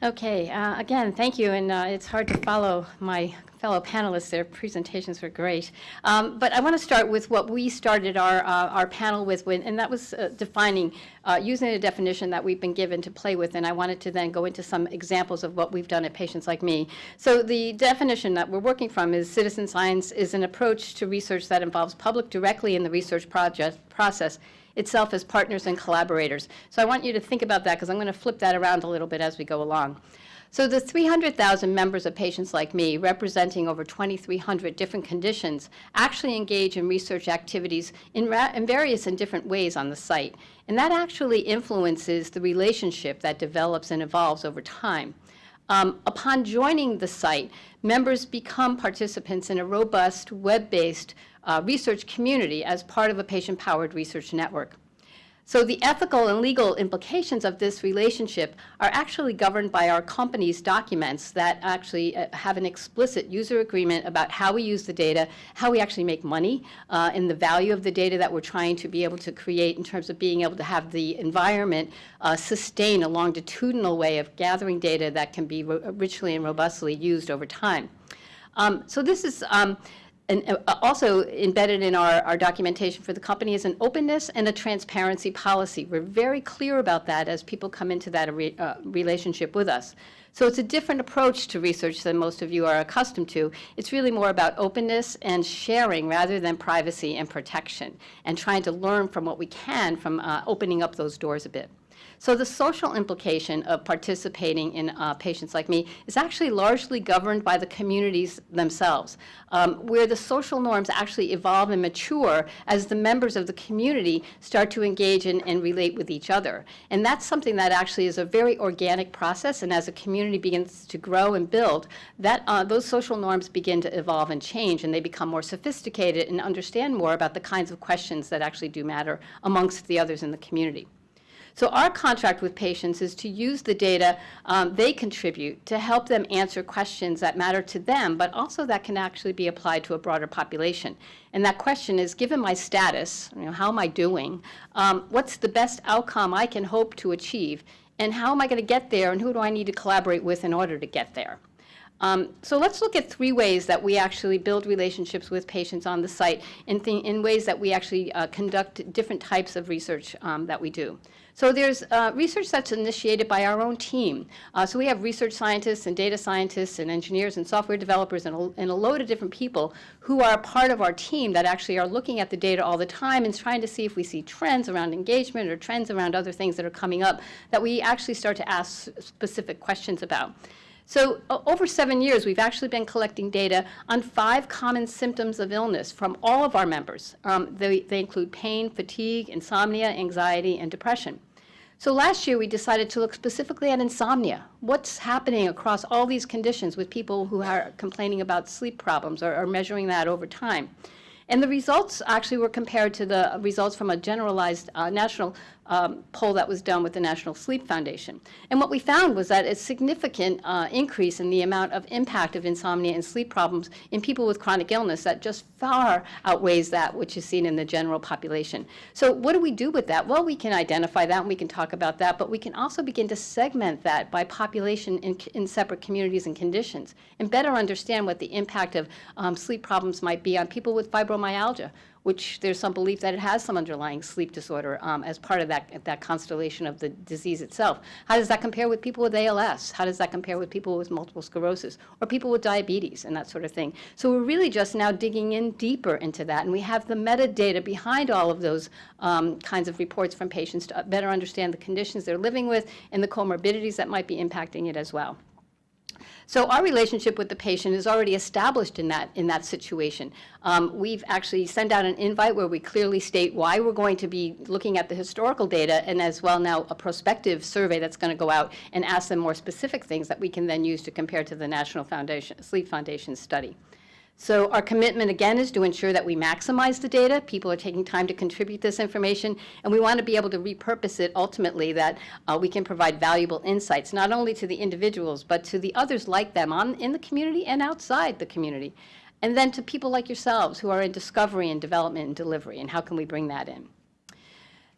Okay, uh, again, thank you, and uh, it's hard to follow my fellow panelists. Their presentations were great. Um, but I want to start with what we started our, uh, our panel with, when, and that was uh, defining, uh, using a definition that we've been given to play with, and I wanted to then go into some examples of what we've done at Patients Like Me. So the definition that we're working from is citizen science is an approach to research that involves public directly in the research project process itself as partners and collaborators. So I want you to think about that because I'm going to flip that around a little bit as we go along. So the 300,000 members of Patients Like Me, representing over 2,300 different conditions, actually engage in research activities in, in, various and different ways on the site. And that actually influences the relationship that develops and evolves over time. Um, upon joining the site, members become participants in a robust, web-based uh, research community as part of a patient-powered research network. So the ethical and legal implications of this relationship are actually governed by our company's documents that actually uh, have an explicit user agreement about how we use the data, how we actually make money, uh, and the value of the data that we're trying to be able to create in terms of being able to have the environment uh, sustain a longitudinal way of gathering data that can be richly and robustly used over time. Um, so this is um, and uh, also embedded in our, our documentation for the company is an openness and a transparency policy. We're very clear about that as people come into that re, uh, relationship with us. So it's a different approach to research than most of you are accustomed to. It's really more about openness and sharing rather than privacy and protection and trying to learn from what we can from uh, opening up those doors a bit. So the social implication of participating in uh, Patients Like Me is actually largely governed by the communities themselves, um, where the social norms actually evolve and mature as the members of the community start to engage in, and relate with each other. And that's something that actually is a very organic process, and as a community begins to grow and build, that, uh, those social norms begin to evolve and change, and they become more sophisticated and understand more about the kinds of questions that actually do matter amongst the others in the community. So our contract with patients is to use the data um, they contribute to help them answer questions that matter to them, but also that can actually be applied to a broader population. And that question is, given my status, you know, how am I doing? Um, what's the best outcome I can hope to achieve? And how am I going to get there? And who do I need to collaborate with in order to get there? Um, so let's look at three ways that we actually build relationships with patients on the site in, in ways that we actually uh, conduct different types of research um, that we do. So there's uh, research that's initiated by our own team. Uh, so we have research scientists and data scientists and engineers and software developers and a, and a load of different people who are part of our team that actually are looking at the data all the time and trying to see if we see trends around engagement or trends around other things that are coming up that we actually start to ask specific questions about. So uh, over seven years, we've actually been collecting data on five common symptoms of illness from all of our members. Um, they, they include pain, fatigue, insomnia, anxiety, and depression. So last year we decided to look specifically at insomnia. What's happening across all these conditions with people who are complaining about sleep problems or, or measuring that over time. And the results actually were compared to the results from a generalized uh, national um, poll that was done with the National Sleep Foundation. And what we found was that a significant uh, increase in the amount of impact of insomnia and sleep problems in people with chronic illness that just far outweighs that which is seen in the general population. So what do we do with that? Well, we can identify that and we can talk about that, but we can also begin to segment that by population in, in separate communities and conditions and better understand what the impact of um, sleep problems might be on people with fibromyalgia which there's some belief that it has some underlying sleep disorder um, as part of that, that constellation of the disease itself. How does that compare with people with ALS? How does that compare with people with multiple sclerosis or people with diabetes and that sort of thing? So we're really just now digging in deeper into that, and we have the metadata behind all of those um, kinds of reports from patients to better understand the conditions they're living with and the comorbidities that might be impacting it as well. So our relationship with the patient is already established in that, in that situation. Um, we've actually sent out an invite where we clearly state why we're going to be looking at the historical data and as well now a prospective survey that's going to go out and ask them more specific things that we can then use to compare to the National Foundation, Sleep Foundation study. So our commitment, again, is to ensure that we maximize the data. People are taking time to contribute this information, and we want to be able to repurpose it ultimately that uh, we can provide valuable insights, not only to the individuals, but to the others like them on, in the community and outside the community. And then to people like yourselves who are in discovery and development and delivery, and how can we bring that in?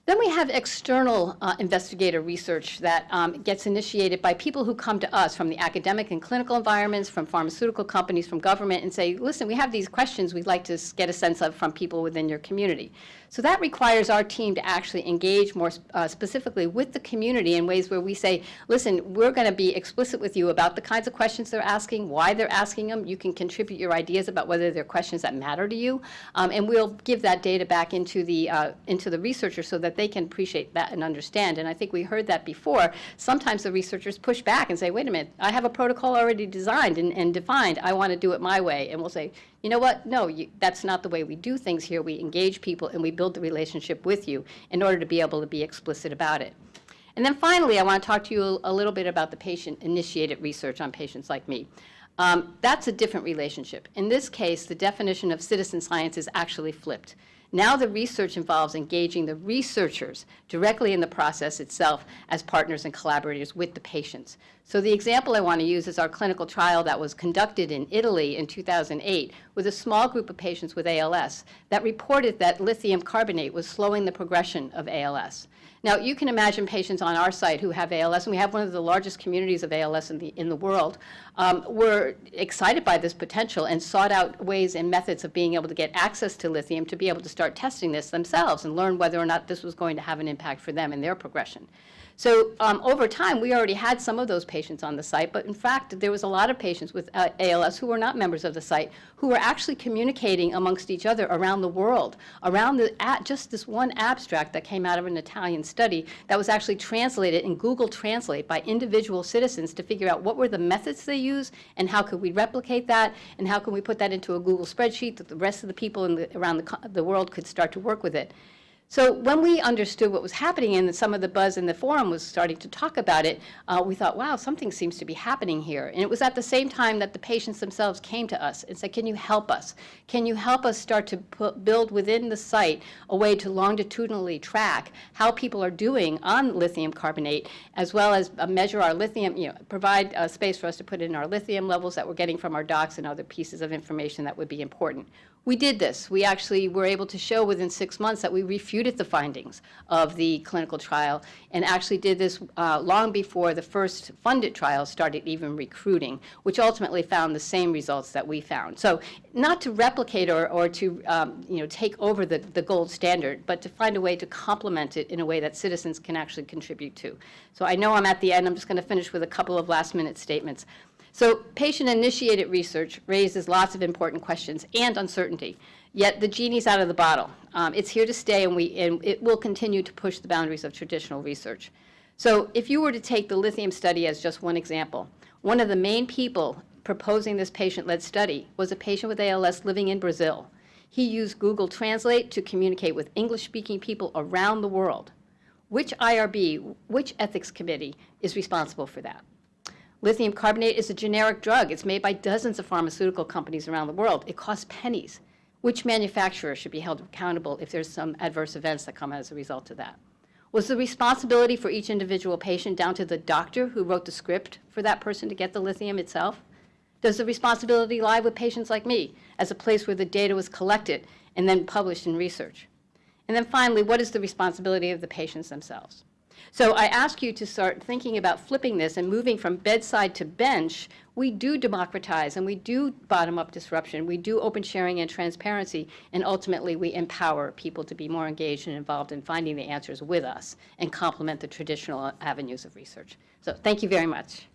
Then we have external uh, investigator research that um, gets initiated by people who come to us from the academic and clinical environments, from pharmaceutical companies, from government, and say, listen, we have these questions we'd like to get a sense of from people within your community. So that requires our team to actually engage more uh, specifically with the community in ways where we say, listen, we're going to be explicit with you about the kinds of questions they're asking, why they're asking them. You can contribute your ideas about whether they're questions that matter to you, um, and we'll give that data back into the uh, into the researchers so that they can appreciate that and understand. And I think we heard that before. Sometimes the researchers push back and say, wait a minute, I have a protocol already designed and, and defined. I want to do it my way. And we'll say, you know what? No, you, that's not the way we do things here. We engage people and we build the relationship with you in order to be able to be explicit about it. And then finally, I want to talk to you a, little bit about the patient-initiated research on patients like me. Um, that's a different relationship. In this case, the definition of citizen science is actually flipped. Now the research involves engaging the researchers directly in the process itself as partners and collaborators with the patients. So the example I want to use is our clinical trial that was conducted in Italy in 2008 with a small group of patients with ALS that reported that lithium carbonate was slowing the progression of ALS. Now, you can imagine patients on our site who have ALS, and we have one of the largest communities of ALS in the, in the world, um, were excited by this potential and sought out ways and methods of being able to get access to lithium to be able to start testing this themselves and learn whether or not this was going to have an impact for them in their progression. So um, over time, we already had some of those patients on the site, but in fact, there was a lot of patients with uh, ALS who were not members of the site who were actually communicating amongst each other around the world, around the, at just this one abstract that came out of an Italian study that was actually translated in Google Translate by individual citizens to figure out what were the methods they use and how could we replicate that and how can we put that into a Google spreadsheet that the rest of the people the, around the, the world could start to work with it. So when we understood what was happening and some of the buzz in the forum was starting to talk about it, uh, we thought, wow, something seems to be happening here. And it was at the same time that the patients themselves came to us and said, can you help us? Can you help us start to put, build within the site a way to longitudinally track how people are doing on lithium carbonate, as well as uh, measure our lithium, you know, provide uh, space for us to put in our lithium levels that we're getting from our docs and other pieces of information that would be important. We did this. We actually were able to show within six months that we refuted the findings of the clinical trial and actually did this uh, long before the first funded trial started even recruiting, which ultimately found the same results that we found. So not to replicate or, or to um, you know, take over the, the gold standard, but to find a way to complement it in a way that citizens can actually contribute to. So I know I'm at the end. I'm just going to finish with a couple of last minute statements. So patient-initiated research raises lots of important questions and uncertainty. Yet the genie's out of the bottle. Um, it's here to stay, and, we, and it will continue to push the boundaries of traditional research. So if you were to take the lithium study as just one example, one of the main people proposing this patient-led study was a patient with ALS living in Brazil. He used Google Translate to communicate with English-speaking people around the world. Which IRB, which ethics committee is responsible for that? Lithium carbonate is a generic drug. It's made by dozens of pharmaceutical companies around the world. It costs pennies. Which manufacturer should be held accountable if there's some adverse events that come as a result of that? Was the responsibility for each individual patient down to the doctor who wrote the script for that person to get the lithium itself? Does the responsibility lie with patients like me as a place where the data was collected and then published in research? And then finally, what is the responsibility of the patients themselves? So I ask you to start thinking about flipping this and moving from bedside to bench. We do democratize and we do bottom-up disruption. We do open sharing and transparency, and ultimately we empower people to be more engaged and involved in finding the answers with us and complement the traditional avenues of research. So thank you very much.